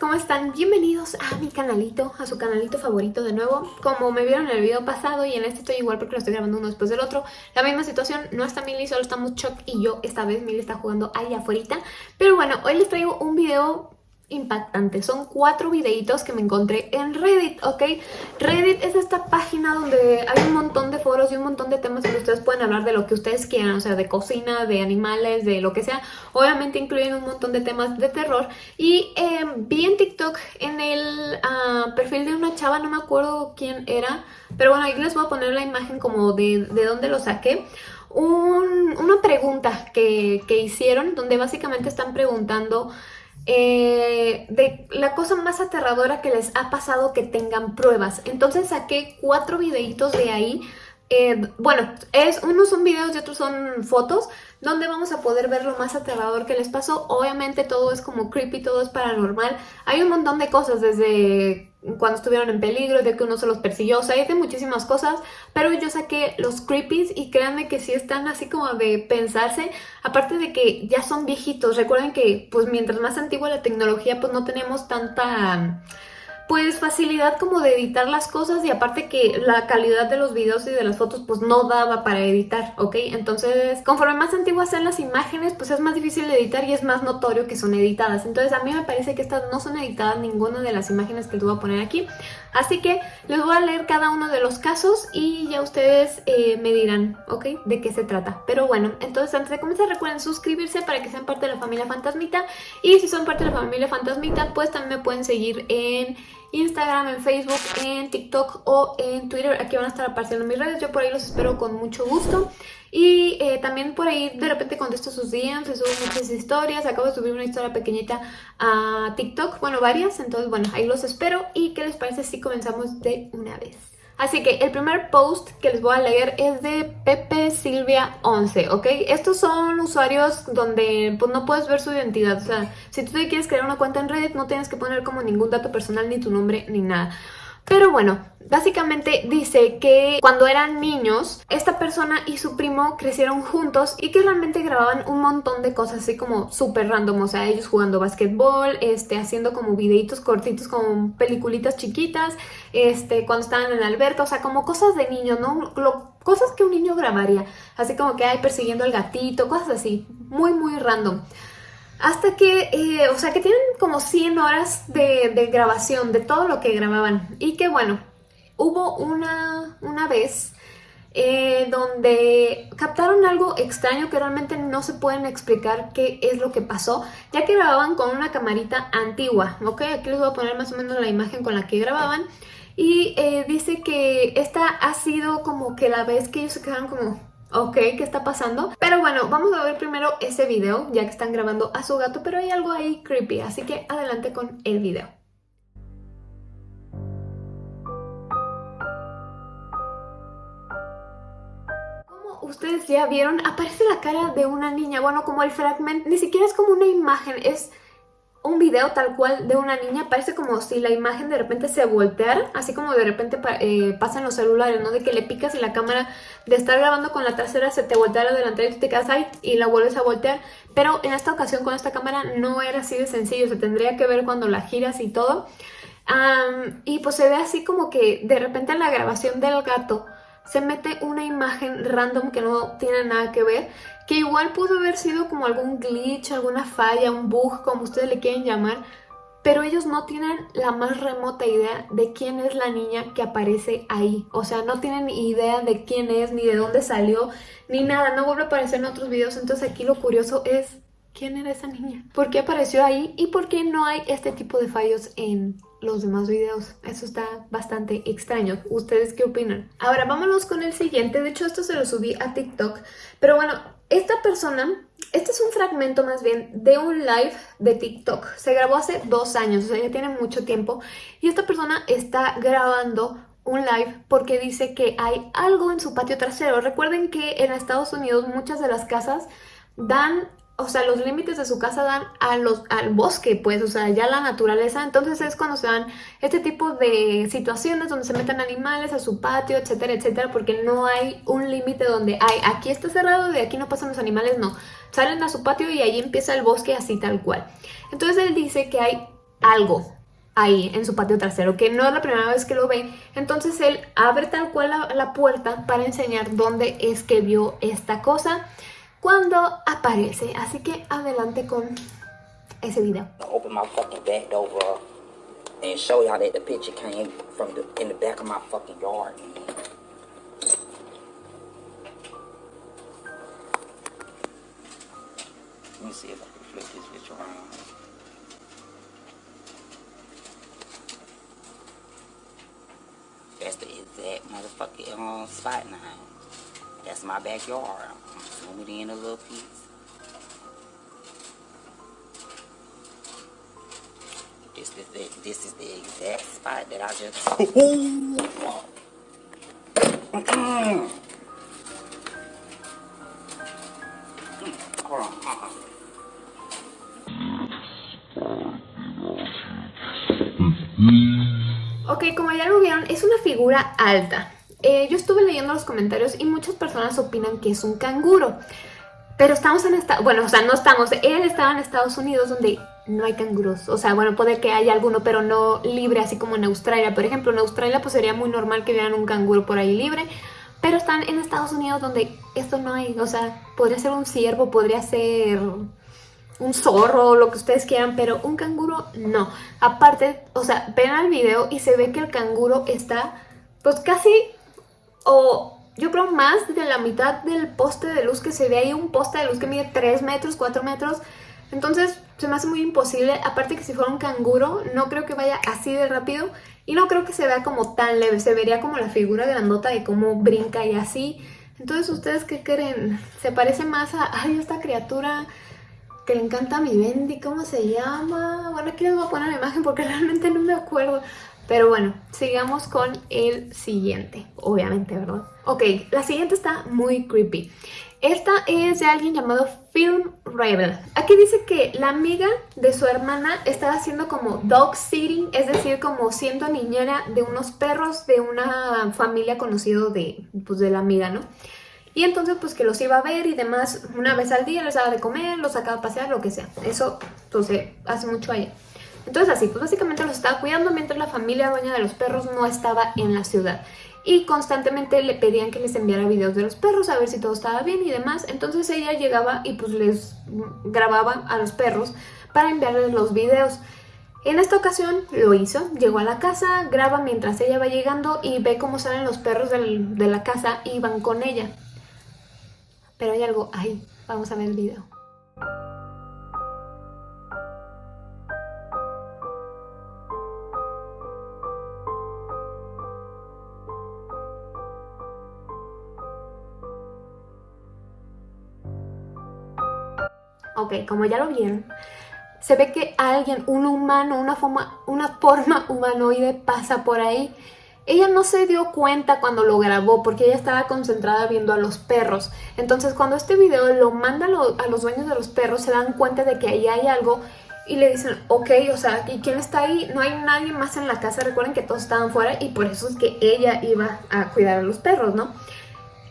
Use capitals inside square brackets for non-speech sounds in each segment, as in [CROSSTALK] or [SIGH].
¿cómo están? Bienvenidos a mi canalito, a su canalito favorito de nuevo. Como me vieron en el video pasado y en este estoy igual porque lo estoy grabando uno después del otro La misma situación, no está Milly, solo estamos Chuck y yo. Esta vez Milly está jugando ahí afuera Pero bueno, hoy les traigo un video impactante. Son cuatro videitos que me encontré en Reddit, ¿ok? Reddit es esta página donde hay un montón de foros y un montón de temas que ustedes pueden hablar de lo que ustedes quieran, o sea, de cocina, de animales, de lo que sea. Obviamente incluyen un montón de temas de terror. Y em, vi en TikTok en el ah, perfil de una chava, no me acuerdo quién era, pero bueno, ahí les voy a poner la imagen como de, de dónde lo saqué. una pregunta que, que hicieron donde básicamente están preguntando eh, de la cosa más aterradora que les ha pasado que tengan pruebas. Entonces saqué cuatro videitos de ahí. Eh, bueno, es, unos son videos y otros son fotos donde vamos a poder ver lo más aterrador que les pasó. Obviamente todo es como creepy, todo es paranormal. Hay un montón de cosas desde cuando estuvieron en peligro, de que uno se los persiguió, o sea, hay de muchísimas cosas, pero yo saqué los creepies y créanme que sí están así como de pensarse, aparte de que ya son viejitos, recuerden que pues mientras más antigua la tecnología pues no tenemos tanta pues facilidad como de editar las cosas y aparte que la calidad de los videos y de las fotos pues no daba para editar, ¿ok? Entonces, conforme más antiguas sean las imágenes, pues es más difícil de editar y es más notorio que son editadas. Entonces a mí me parece que estas no son editadas ninguna de las imágenes que te voy a poner aquí. Así que les voy a leer cada uno de los casos y ya ustedes eh, me dirán, ¿ok? De qué se trata. Pero bueno, entonces antes de comenzar recuerden suscribirse para que sean parte de la familia Fantasmita. Y si son parte de la familia Fantasmita, pues también me pueden seguir en Instagram, en Facebook, en TikTok o en Twitter. Aquí van a estar apareciendo mis redes. Yo por ahí los espero con mucho gusto. Y eh, también por ahí de repente contesto sus DMs, subo muchas historias. Acabo de subir una historia pequeñita a TikTok, bueno, varias. Entonces, bueno, ahí los espero. ¿Y qué les parece si comenzamos de una vez? Así que el primer post que les voy a leer es de Pepe Silvia 11, ¿ok? Estos son usuarios donde pues no puedes ver su identidad, o sea, si tú te quieres crear una cuenta en Reddit no tienes que poner como ningún dato personal, ni tu nombre, ni nada. Pero bueno, básicamente dice que cuando eran niños, esta persona y su primo crecieron juntos y que realmente grababan un montón de cosas así como súper random, o sea, ellos jugando basquetbol, este, haciendo como videitos cortitos como peliculitas chiquitas, este, cuando estaban en la o sea, como cosas de niño, ¿no? cosas que un niño grabaría, así como que hay persiguiendo al gatito, cosas así, muy muy random. Hasta que, eh, o sea, que tienen como 100 horas de, grabación de todo lo que grababan. Y que bueno, hubo una, una vez eh, donde captaron algo extraño que realmente no se pueden explicar qué es lo que pasó, ya que grababan con una camarita antigua, ¿ok? Aquí les voy a poner más o menos la imagen con la que grababan. Y eh, dice que esta ha sido como que la vez que ellos se quedaron como ok, ¿qué está pasando? Pero bueno, vamos a ver primero ese video, ya que están grabando a su gato, pero hay algo ahí creepy, así que adelante con el video. Como ustedes ya vieron, aparece la cara de una niña, bueno, como el fragmento, ni siquiera es como una imagen, es un video tal cual de una niña, parece como si la imagen de repente se volteara, así como de repente eh, pasa en los celulares, ¿no? De que le picas y la cámara de estar grabando con la trasera se te voltea la delantera y tú te quedas ahí y la vuelves a voltear. Pero en esta ocasión con esta cámara no era así de sencillo, se tendría que ver cuando la giras y todo. y pues se ve así como que de repente en la grabación del gato se mete una imagen random que no tiene nada que ver, que igual pudo haber sido como algún glitch, alguna falla, un bug, como ustedes le quieren llamar, pero ellos no tienen la más remota idea de quién es la niña que aparece ahí. O sea, no tienen idea de quién es, ni de dónde salió, ni nada. No vuelve a aparecer en otros videos. Entonces aquí lo curioso es, ¿quién era esa niña? ¿Por qué apareció ahí? ¿Y por qué no hay este tipo de fallos en los demás videos. Eso está bastante extraño. ¿Ustedes qué opinan? Ahora vámonos con el siguiente. De hecho esto se lo subí a TikTok. Pero bueno, esta persona, este es un fragmento más bien de un live de TikTok. Se grabó hace dos años, o sea ya tiene mucho tiempo. Y esta persona está grabando un live porque dice que hay algo en su patio trasero. Recuerden que en Estados Unidos muchas de las casas dan o sea, los límites de su casa dan a los, al bosque, pues, o sea, ya la naturaleza. Entonces es cuando se dan este tipo de situaciones donde se meten animales a su patio, etcétera, etcétera, porque no hay un límite donde hay, aquí está cerrado, de aquí no pasan los animales, no. Salen a su patio y ahí empieza el bosque así tal cual. Entonces él dice que hay algo ahí en su patio trasero, que no es la primera vez que lo ve. Entonces él abre tal cual la, puerta para enseñar dónde es que vio esta cosa cuando aparece. Así que adelante con ese video. Open my fucking back door and show y'all that the picture came from the in the back of my fucking yard. Let me see if I can flip this bitch around. That's the exact motherfucking um, spot now. That's my backyard. I'm zoom it in a little piece. This is the this is the exact spot that I just. Hold on. Uh-uh. Ok, como ya lo vieron, es una figura alta. Eh, yo estuve leyendo los comentarios y muchas personas opinan que es un canguro. Pero estamos en esta, bueno, o sea, no estamos, él estaba en Estados Unidos donde no hay canguros, o sea, bueno, puede que haya alguno, pero no libre, así como en Australia, por ejemplo, en Australia pues sería muy normal que vieran un canguro por ahí libre, pero están en Estados Unidos donde esto no hay, o sea, podría ser un ciervo, podría ser un zorro, lo que ustedes quieran, pero un canguro no. Aparte, o sea, ven al video y se ve que el canguro está pues casi o yo creo más de la mitad del poste de luz que se ve ahí, un poste de luz que mide 3 metros, 4 metros. Entonces se me hace muy imposible, aparte que si fuera un canguro, no creo que vaya así de rápido y no creo que se vea como tan leve, se vería como la figura grandota de cómo brinca y así. Entonces, ¿ustedes qué creen? ¿Se parece más a ay, esta criatura que le encanta a mi Bendy? ¿Cómo se llama? Bueno, aquí les voy a poner la imagen porque [LAUGHS] realmente no me acuerdo. Pero bueno, sigamos con el siguiente, obviamente, ¿verdad? Ok, la siguiente está muy creepy. Esta es de alguien llamado Film Rebel. Aquí dice que la amiga de su hermana estaba haciendo como dog sitting, es decir, como siendo niñera de unos perros de una familia conocida de, pues, de la amiga, ¿no? Y entonces pues que los iba a ver y demás, una vez al día les daba de comer, los sacaba a pasear, lo que sea. Eso, entonces, hace mucho allá. Entonces así, pues básicamente los estaba cuidando mientras la familia dueña de los perros no estaba en la ciudad. Y constantemente le pedían que les enviara videos de los perros a ver si todo estaba bien y demás. Entonces ella llegaba y pues les grababa a los perros para enviarles los videos. En esta ocasión lo hizo, llegó a la casa, graba mientras ella va llegando y ve cómo salen los perros de la casa y van con ella. Pero hay algo ahí, vamos a ver el video. Ok, como ya lo vieron, se ve que alguien, un humano, una forma, una forma humanoide pasa por ahí. Ella no se dio cuenta cuando lo grabó porque ella estaba concentrada viendo a los perros. Entonces cuando este video lo manda a los dueños de los perros se dan cuenta de que ahí hay algo y le dicen, ok, o sea, ¿y quién está ahí? No hay nadie más en la casa, recuerden que todos estaban fuera y por eso es que ella iba a cuidar a los perros, ¿no?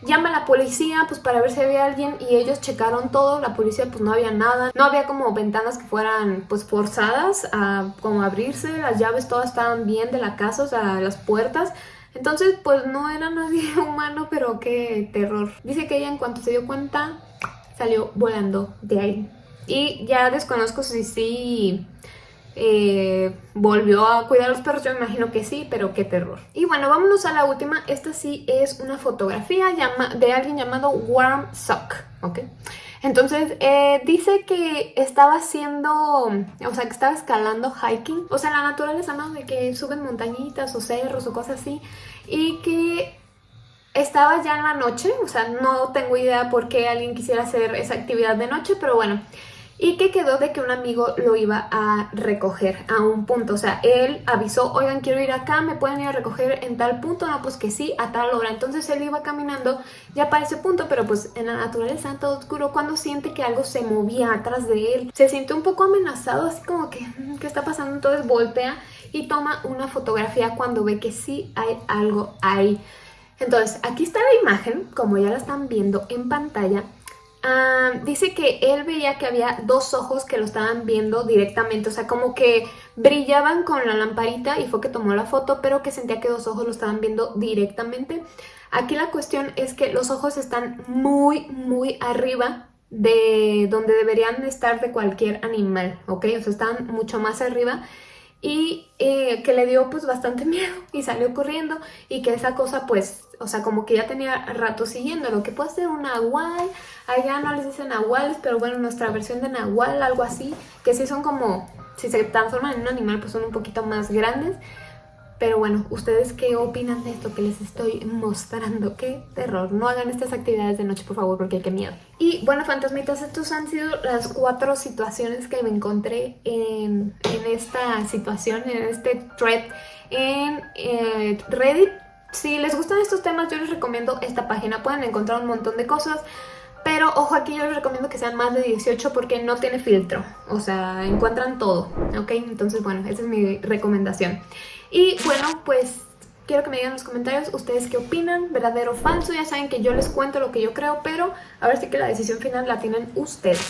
Llama a la policía pues para ver si había alguien y ellos checaron todo, la policía pues no había nada, no había como ventanas que fueran pues forzadas a como abrirse, las llaves todas estaban bien de la casa, o sea, las puertas, entonces pues no era nadie [LAUGHS] humano, pero qué terror. Dice que ella en cuanto se dio cuenta salió volando de ahí. Y ya desconozco si sí eh, volvió a cuidar a los perros, yo me imagino que sí, pero qué terror. Y bueno, vámonos a la última. Esta sí es una fotografía de alguien llamado Warm Sock. Entonces, eh, dice que estaba haciendo, o sea, que estaba escalando hiking, o sea, la naturaleza, ¿no? De que suben montañitas o cerros o cosas así, y que estaba ya en la noche, o sea, no tengo idea por qué alguien quisiera hacer esa actividad de noche, pero bueno, y que quedó de que un amigo lo iba a recoger a un punto. O sea, él avisó, oigan, quiero ir acá, ¿me pueden ir a recoger en tal punto? No, pues que sí, a tal hora. Entonces él iba caminando ya para ese punto, pero pues en la naturaleza, todo oscuro, cuando siente que algo se movía atrás de él. Se siente un poco amenazado, así como que, mm, ¿qué está pasando? Entonces voltea y toma una fotografía cuando ve que sí hay algo ahí. Entonces, aquí está la imagen, como ya la están viendo en pantalla, Ah, dice que él veía que había dos ojos que lo estaban viendo directamente, o sea, como que brillaban con la lamparita y fue que tomó la foto, pero que sentía que dos ojos lo estaban viendo directamente. Aquí la cuestión es que los ojos están muy, muy arriba de donde deberían estar de cualquier animal, ¿ok? O sea, están mucho más arriba y eh, que le dio pues bastante [LAUGHS] miedo y salió corriendo y que esa cosa pues, o sea, como que ya tenía rato siguiendo, lo que puede ser un nahual, allá no les dicen nahuales, pero bueno, nuestra versión de nahual, algo así, que sí son como, si se transforman en un animal pues son un poquito más grandes, pero bueno, ¿ustedes qué opinan de esto que les estoy mostrando? ¡Qué terror! No hagan estas actividades de noche, por favor, porque hay que miedo. Y bueno, fantasmitas, estos han sido las cuatro situaciones que me encontré en, esta situación, en este thread en eh, Reddit. Si les gustan estos temas, yo les recomiendo esta página. Pueden encontrar un montón de cosas. Pero ojo, aquí yo les recomiendo que sean más de 18 porque no tiene filtro. O sea, encuentran todo, ¿ok? Entonces, bueno, esa es mi recomendación. Y bueno, pues quiero que me digan en los comentarios ustedes qué opinan, verdadero o falso. Ya saben que yo les cuento lo que yo creo, pero a ver si que la decisión final la tienen ustedes.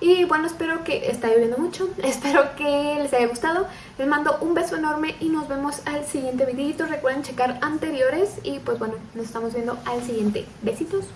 Y bueno, espero que está lloviendo mucho, [LAUGHS] espero que les haya gustado. Les mando un beso enorme y nos vemos al siguiente videito. Recuerden checar anteriores y pues bueno, nos estamos viendo al siguiente. Besitos.